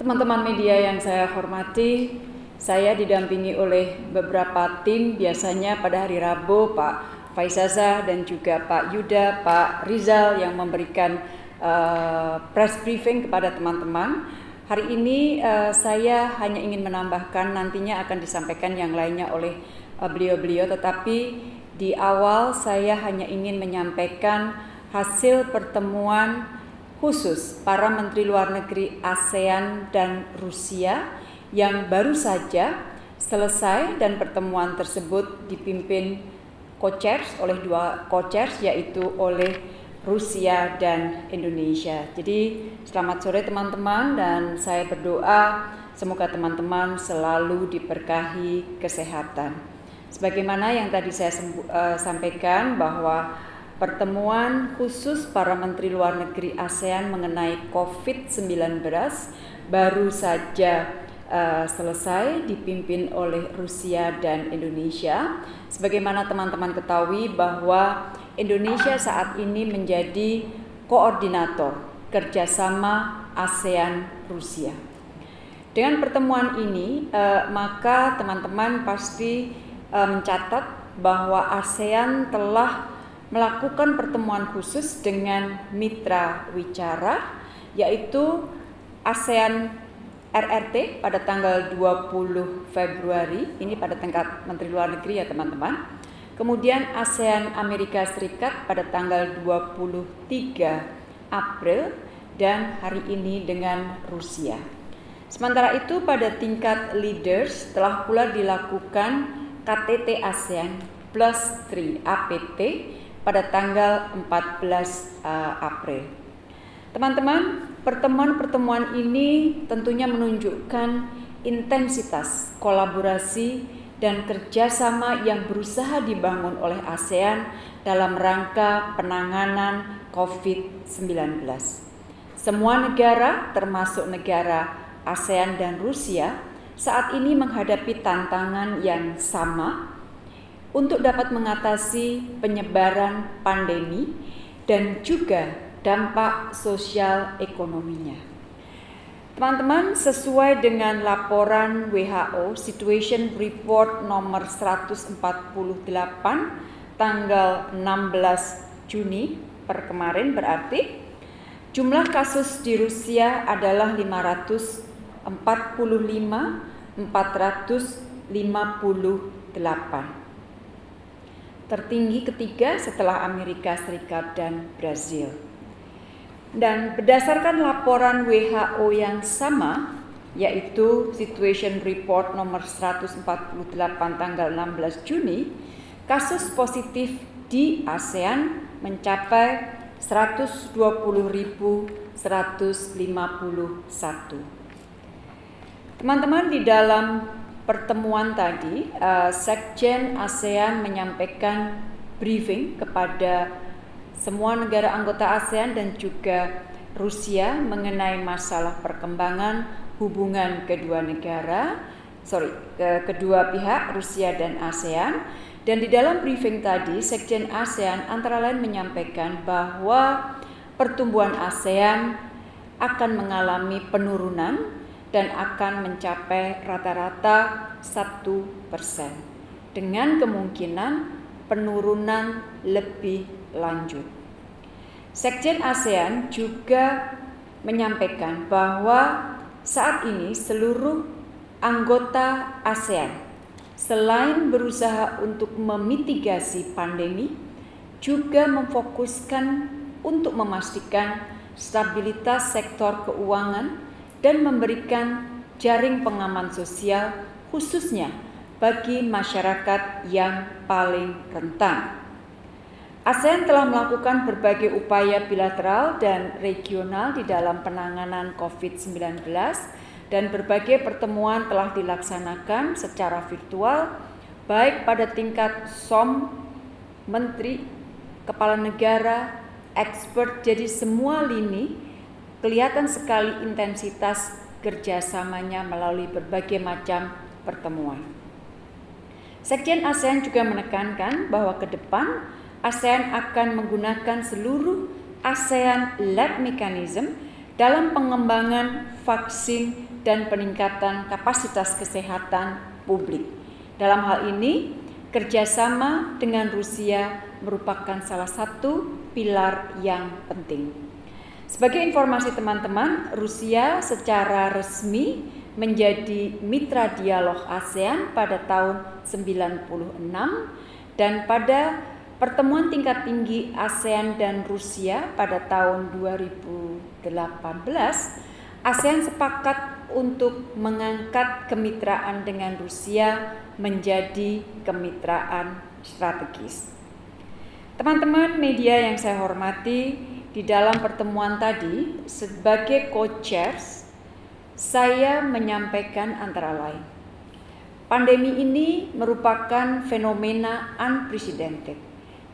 Teman-teman media yang saya hormati, saya didampingi oleh beberapa tim biasanya pada hari Rabu Pak Faizaza dan juga Pak Yuda, Pak Rizal yang memberikan uh, press briefing kepada teman-teman. Hari ini uh, saya hanya ingin menambahkan nantinya akan disampaikan yang lainnya oleh uh, beliau-beliau, uh, tetapi di awal saya hanya ingin menyampaikan hasil pertemuan khusus para menteri luar negeri ASEAN dan Rusia yang baru saja selesai dan pertemuan tersebut dipimpin co-chairs oleh dua co-chairs yaitu oleh Rusia dan Indonesia. Jadi selamat sore teman-teman dan saya berdoa semoga teman-teman selalu diberkahi kesehatan. Sebagaimana yang tadi saya uh, sampaikan bahwa pertemuan khusus para menteri luar negeri ASEAN mengenai COVID-19 baru saja uh, selesai dipimpin oleh Rusia dan Indonesia. Sebagaimana teman-teman ketahui bahwa Indonesia saat ini menjadi koordinator kerjasama ASEAN Rusia. Dengan pertemuan ini, uh, maka teman-teman pasti uh, mencatat bahwa ASEAN telah melakukan pertemuan khusus dengan mitra wicara yaitu ASEAN RRT pada tanggal 20 Februari ini pada tingkat Menteri Luar Negeri ya teman-teman. Kemudian ASEAN Amerika Serikat pada tanggal 23 April dan hari ini dengan Rusia. Sementara itu pada tingkat leaders telah pula dilakukan KTT ASEAN plus 3 APT pada tanggal 14 uh, eh, April. Teman-teman, pertemuan-pertemuan ini tentunya menunjukkan intensitas kolaborasi dan kerjasama yang berusaha dibangun oleh ASEAN dalam rangka penanganan COVID-19. Semua negara, termasuk negara ASEAN dan Rusia, saat ini menghadapi tantangan yang sama untuk dapat mengatasi penyebaran pandemi dan juga dampak sosial ekonominya. Teman-teman, sesuai dengan laporan WHO Situation Report nomor 148 tanggal 16 Juni per kemarin berarti jumlah kasus di Rusia adalah 545 458 tertinggi ketiga setelah Amerika Serikat dan Brazil. Dan berdasarkan laporan WHO yang sama, yaitu Situation Report nomor 148 tanggal 16 Juni, kasus positif di ASEAN mencapai 120.151. Teman-teman di dalam pertemuan tadi, uh, Sekjen ASEAN menyampaikan briefing kepada semua negara anggota ASEAN dan juga Rusia mengenai masalah perkembangan hubungan kedua negara, sorry, ke kedua pihak Rusia dan ASEAN. Dan di dalam briefing tadi, Sekjen ASEAN antara lain menyampaikan bahwa pertumbuhan ASEAN akan mengalami penurunan dan akan mencapai rata-rata satu persen dengan kemungkinan penurunan lebih lanjut. Sekjen ASEAN juga menyampaikan bahwa saat ini seluruh anggota ASEAN selain berusaha untuk memitigasi pandemi juga memfokuskan untuk memastikan stabilitas sektor keuangan dan memberikan jaring pengaman sosial khususnya bagi masyarakat yang paling rentan. ASEAN telah melakukan berbagai upaya bilateral dan regional di dalam penanganan COVID-19 dan berbagai pertemuan telah dilaksanakan secara virtual baik pada tingkat SOM, menteri, kepala negara, expert, jadi semua lini kelihatan sekali intensitas kerjasamanya melalui berbagai macam pertemuan. Sekjen ASEAN juga menekankan bahwa ke depan ASEAN akan menggunakan seluruh ASEAN-led mechanism dalam pengembangan vaksin dan peningkatan kapasitas kesehatan publik. Dalam hal ini, kerjasama dengan Rusia merupakan salah satu pilar yang penting. Sebagai informasi teman-teman, Rusia secara resmi menjadi mitra dialog ASEAN pada tahun 96 dan pada pertemuan tingkat tinggi ASEAN dan Rusia pada tahun 2018 ASEAN sepakat untuk mengangkat kemitraan dengan Rusia menjadi kemitraan strategis. Teman-teman media yang saya hormati, di dalam pertemuan tadi sebagai co-chairs saya menyampaikan antara lain pandemi ini merupakan fenomena unprecedented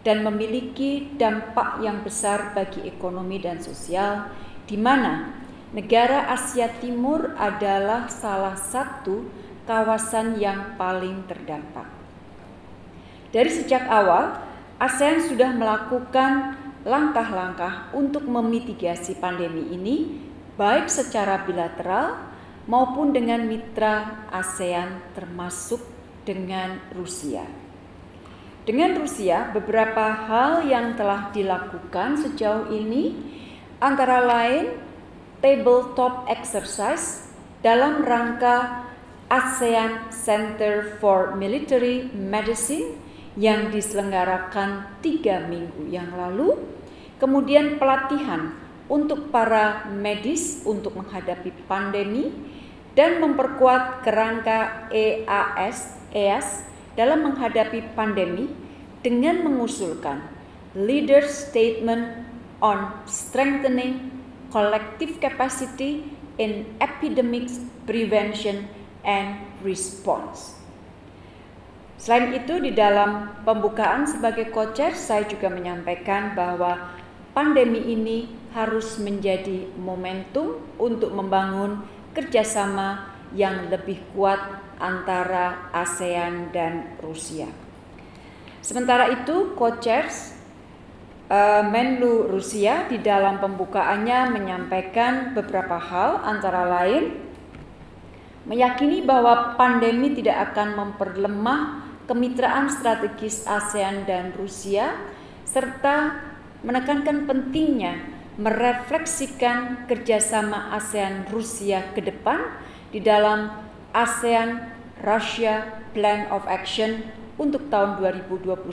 dan memiliki dampak yang besar bagi ekonomi dan sosial di mana negara Asia Timur adalah salah satu kawasan yang paling terdampak. Dari sejak awal, ASEAN sudah melakukan langkah-langkah untuk memitigasi pandemi ini baik secara bilateral maupun dengan mitra ASEAN termasuk dengan Rusia. Dengan Rusia, beberapa hal yang telah dilakukan sejauh ini antara lain tabletop exercise dalam rangka ASEAN Center for Military Medicine yang diselenggarakan tiga minggu yang lalu kemudian pelatihan untuk para medis untuk menghadapi pandemi dan memperkuat kerangka EAS EAS dalam menghadapi pandemi dengan mengusulkan leader statement on strengthening collective capacity in epidemic prevention and response. Selain itu di dalam pembukaan sebagai coacher saya juga menyampaikan bahwa pandemi ini harus menjadi momentum untuk membangun kerjasama yang lebih kuat antara ASEAN dan Rusia. Sementara itu, co-chairs uh, Menlu Rusia di dalam pembukaannya menyampaikan beberapa hal antara lain meyakini bahwa pandemi tidak akan memperlemah kemitraan strategis ASEAN dan Rusia serta menekankan pentingnya merefleksikan kerjasama ASEAN Rusia ke depan di dalam ASEAN Russia Plan of Action untuk tahun 2021-2025.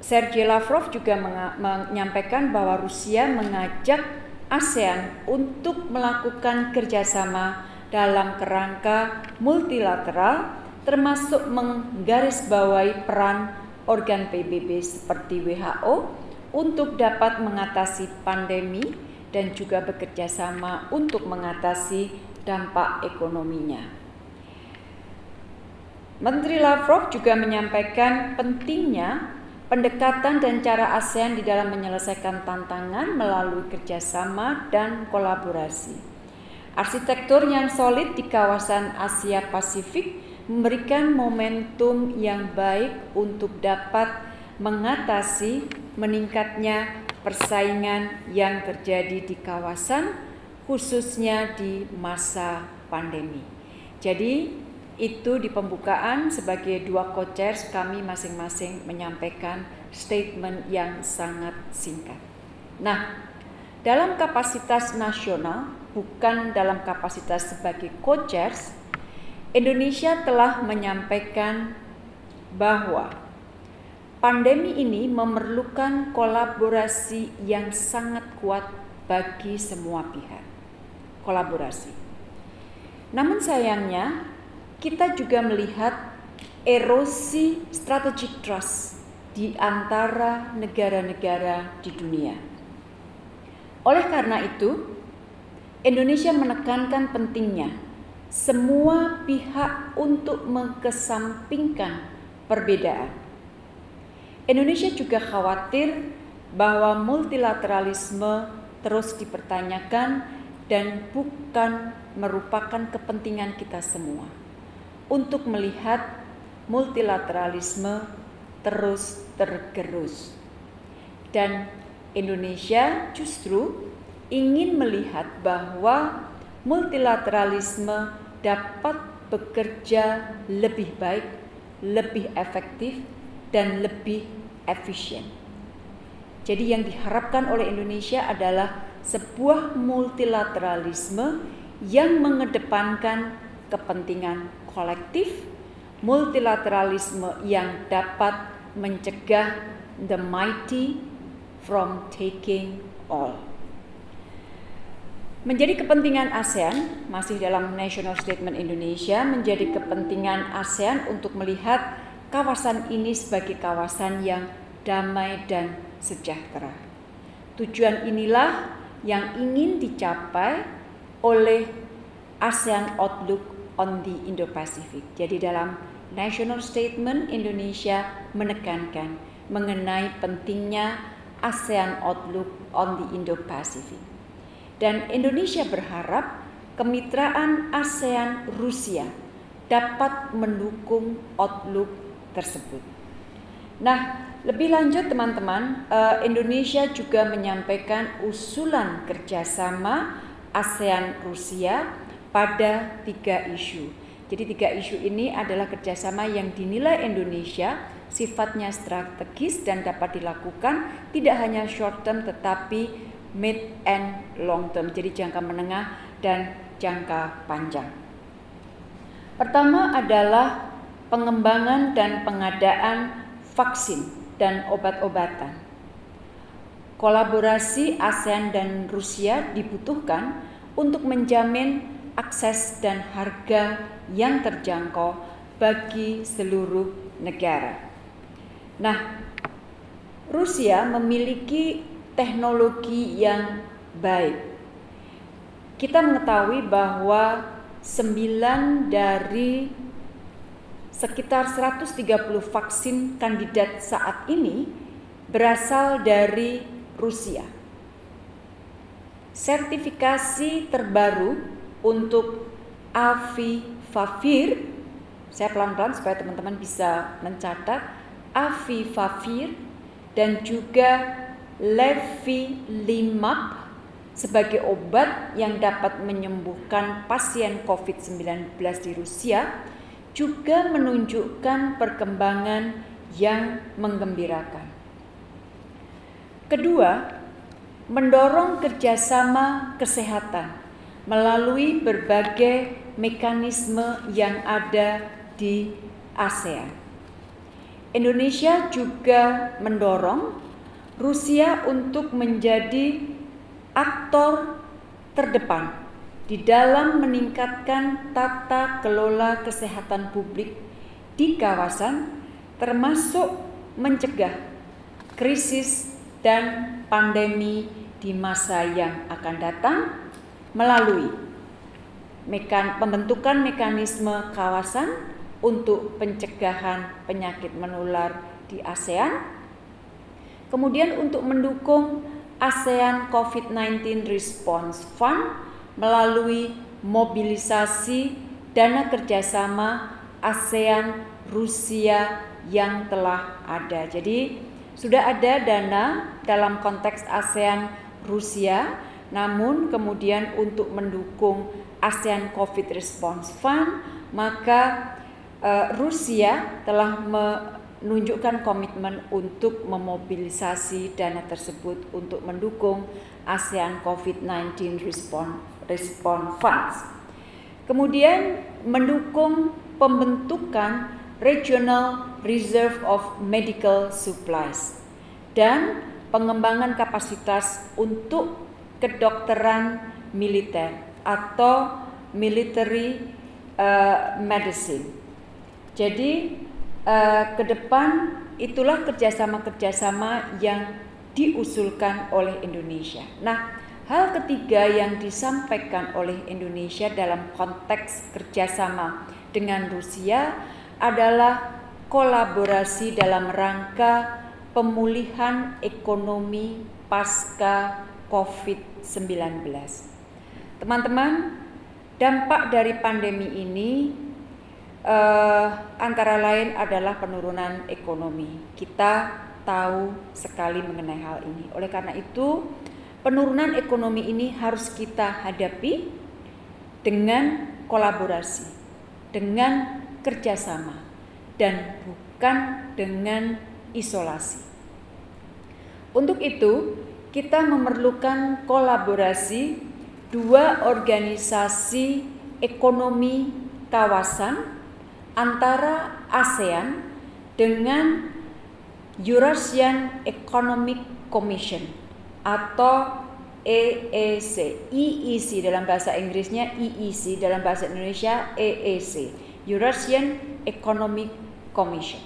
Sergei Lavrov juga menyampaikan bahwa Rusia mengajak ASEAN untuk melakukan kerjasama dalam kerangka multilateral termasuk menggarisbawahi peran organ PBB seperti WHO untuk dapat mengatasi pandemi dan juga bekerja sama untuk mengatasi dampak ekonominya. Menteri Lavrov juga menyampaikan pentingnya pendekatan dan cara ASEAN di dalam menyelesaikan tantangan melalui kerjasama dan kolaborasi. Arsitektur yang solid di kawasan Asia Pasifik memberikan momentum yang baik untuk dapat mengatasi meningkatnya persaingan yang terjadi di kawasan khususnya di masa pandemi. Jadi itu di pembukaan sebagai dua coachers kami masing-masing menyampaikan statement yang sangat singkat. Nah, dalam kapasitas nasional bukan dalam kapasitas sebagai coachers Indonesia telah menyampaikan bahwa pandemi ini memerlukan kolaborasi yang sangat kuat bagi semua pihak. Kolaborasi. Namun sayangnya, kita juga melihat erosi strategic trust di antara negara-negara di dunia. Oleh karena itu, Indonesia menekankan pentingnya semua pihak untuk mengesampingkan perbedaan. Indonesia juga khawatir bahwa multilateralisme terus dipertanyakan dan bukan merupakan kepentingan kita semua untuk melihat multilateralisme terus tergerus. Dan Indonesia justru ingin melihat bahwa multilateralisme dapat bekerja lebih baik, lebih efektif, dan lebih efisien. Jadi, yang diharapkan oleh Indonesia adalah sebuah multilateralisme yang mengedepankan kepentingan kolektif, multilateralisme yang dapat mencegah the mighty from taking all. Menjadi kepentingan ASEAN, masih dalam National Statement Indonesia, menjadi kepentingan ASEAN untuk melihat kawasan ini sebagai kawasan yang damai dan sejahtera. Tujuan inilah yang ingin dicapai oleh ASEAN Outlook on the Indo-Pacific. Jadi dalam National Statement Indonesia menekankan mengenai pentingnya ASEAN Outlook on the Indo-Pacific. Dan Indonesia berharap kemitraan ASEAN Rusia dapat mendukung outlook tersebut. Nah, lebih lanjut teman-teman, eh, Indonesia juga menyampaikan usulan kerjasama ASEAN Rusia pada tiga isu. Jadi tiga isu ini adalah kerjasama yang dinilai Indonesia sifatnya strategis dan dapat dilakukan tidak hanya short term tetapi mid and long term, jadi jangka menengah dan jangka panjang. Pertama adalah pengembangan dan pengadaan vaksin dan obat-obatan. Kolaborasi ASEAN dan Rusia dibutuhkan untuk menjamin akses dan harga yang terjangkau bagi seluruh negara. Nah, Rusia memiliki teknologi yang baik. Kita mengetahui bahwa 9 dari sekitar 130 vaksin kandidat saat ini berasal dari Rusia. Sertifikasi terbaru untuk Avivavir, saya pelan-pelan supaya teman-teman bisa mencatat, Avivavir dan juga Levilimab sebagai obat yang dapat menyembuhkan pasien COVID-19 di Rusia juga menunjukkan perkembangan yang menggembirakan. Kedua, mendorong kerjasama kesehatan melalui berbagai mekanisme yang ada di ASEAN. Indonesia juga mendorong Rusia untuk menjadi aktor terdepan di dalam meningkatkan tata kelola kesehatan publik di kawasan termasuk mencegah krisis dan pandemi di masa yang akan datang melalui mekan, pembentukan mekanisme kawasan untuk pencegahan penyakit menular di ASEAN Kemudian untuk mendukung ASEAN COVID-19 Response Fund melalui mobilisasi dana kerjasama ASEAN Rusia yang telah ada. Jadi sudah ada dana dalam konteks ASEAN Rusia, namun kemudian untuk mendukung ASEAN COVID Response Fund, maka uh, Rusia telah me menunjukkan komitmen untuk memobilisasi dana tersebut untuk mendukung ASEAN COVID-19 Response, Response Funds. Kemudian mendukung pembentukan Regional Reserve of Medical Supplies dan pengembangan kapasitas untuk kedokteran militer atau military uh, medicine. Jadi uh, ke depan itulah kerjasama-kerjasama yang diusulkan oleh Indonesia. Nah, hal ketiga yang disampaikan oleh Indonesia dalam konteks kerjasama dengan Rusia adalah kolaborasi dalam rangka pemulihan ekonomi pasca COVID-19. Teman-teman, dampak dari pandemi ini uh, antara lain adalah penurunan ekonomi. Kita tahu sekali mengenai hal ini. Oleh karena itu, penurunan ekonomi ini harus kita hadapi dengan kolaborasi, dengan kerjasama, dan bukan dengan isolasi. Untuk itu, kita memerlukan kolaborasi dua organisasi ekonomi kawasan antara ASEAN dengan Eurasian Economic Commission atau EEC, EEC dalam bahasa Inggrisnya EEC, dalam bahasa Indonesia EEC, Eurasian Economic Commission.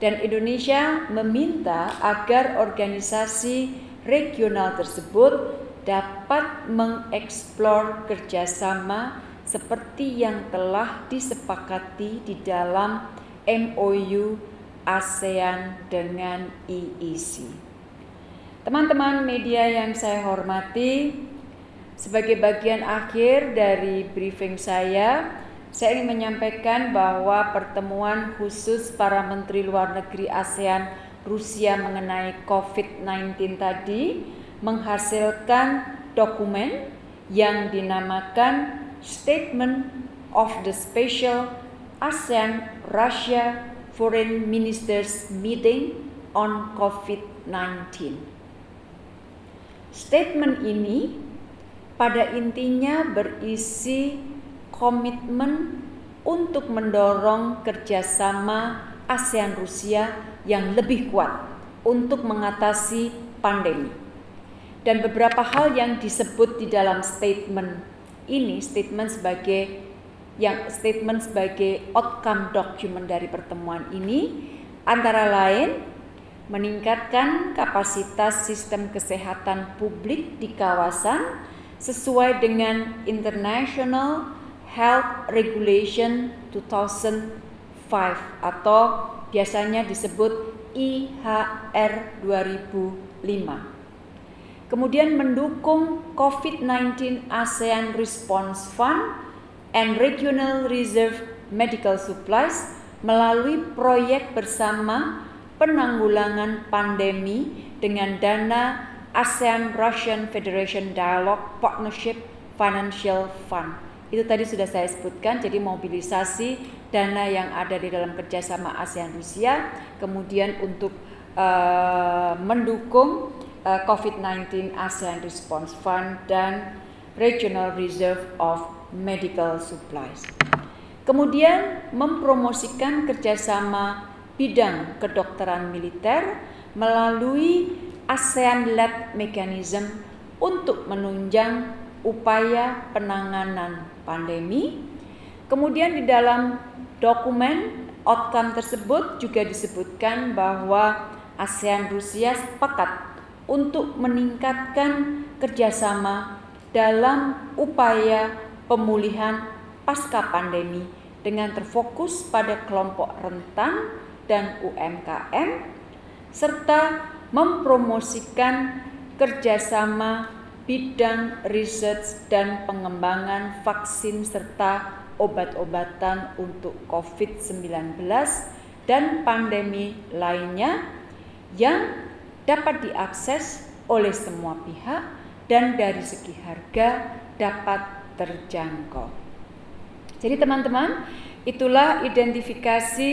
Dan Indonesia meminta agar organisasi regional tersebut dapat mengeksplor kerjasama seperti yang telah disepakati di dalam MOU ASEAN dengan EEC. Teman-teman media yang saya hormati, sebagai bagian akhir dari briefing saya, saya ingin menyampaikan bahwa pertemuan khusus para menteri luar negeri ASEAN Rusia mengenai COVID-19 tadi menghasilkan dokumen yang dinamakan Statement of the Special ASEAN Russia Foreign Ministers Meeting on COVID-19. Statement ini pada intinya berisi komitmen untuk mendorong kerjasama ASEAN Rusia yang lebih kuat untuk mengatasi pandemi. Dan beberapa hal yang disebut di dalam statement ini, statement sebagai yang statement sebagai outcome document dari pertemuan ini antara lain meningkatkan kapasitas sistem kesehatan publik di kawasan sesuai dengan International Health Regulation 2005 atau biasanya disebut IHR 2005. Kemudian mendukung COVID-19 ASEAN Response Fund and Regional Reserve Medical Supplies melalui proyek bersama penanggulangan pandemi dengan dana ASEAN Russian Federation Dialogue Partnership Financial Fund. Itu tadi sudah saya sebutkan, jadi mobilisasi dana yang ada di dalam kerjasama ASEAN Rusia, kemudian untuk uh, mendukung uh, COVID-19 ASEAN Response Fund dan Regional Reserve of medical supplies. Kemudian mempromosikan kerjasama bidang kedokteran militer melalui ASEAN Lab Mechanism untuk menunjang upaya penanganan pandemi. Kemudian di dalam dokumen outcome tersebut juga disebutkan bahwa ASEAN Rusia sepakat untuk meningkatkan kerjasama dalam upaya pemulihan pasca pandemi dengan terfokus pada kelompok rentan dan UMKM serta mempromosikan kerjasama bidang riset dan pengembangan vaksin serta obat-obatan untuk COVID-19 dan pandemi lainnya yang dapat diakses oleh semua pihak dan dari segi harga dapat terjangkau. Jadi teman-teman, itulah identifikasi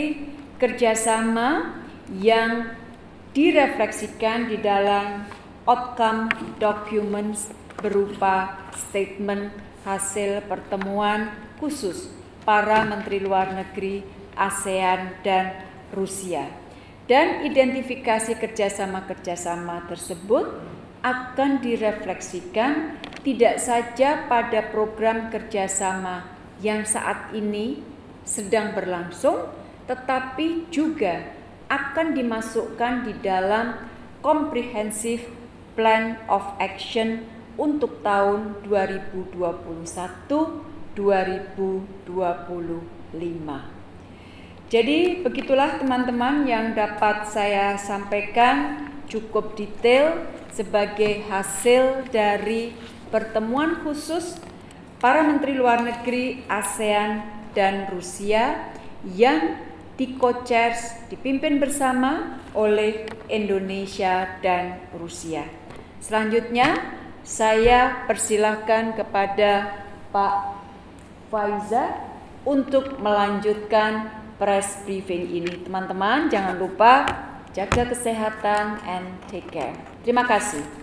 kerjasama yang direfleksikan di dalam outcome documents berupa statement hasil pertemuan khusus para menteri luar negeri ASEAN dan Rusia. Dan identifikasi kerjasama-kerjasama tersebut akan direfleksikan tidak saja pada program kerjasama yang saat ini sedang berlangsung, tetapi juga akan dimasukkan di dalam Comprehensive Plan of Action untuk tahun 2021-2025. Jadi begitulah teman-teman yang dapat saya sampaikan cukup detail sebagai hasil dari pertemuan khusus para menteri luar negeri ASEAN dan Rusia yang di co-chairs dipimpin bersama oleh Indonesia dan Rusia. Selanjutnya saya persilahkan kepada Pak Faiza untuk melanjutkan press briefing ini. Teman-teman jangan lupa jaga kesehatan and take care. Terima kasih.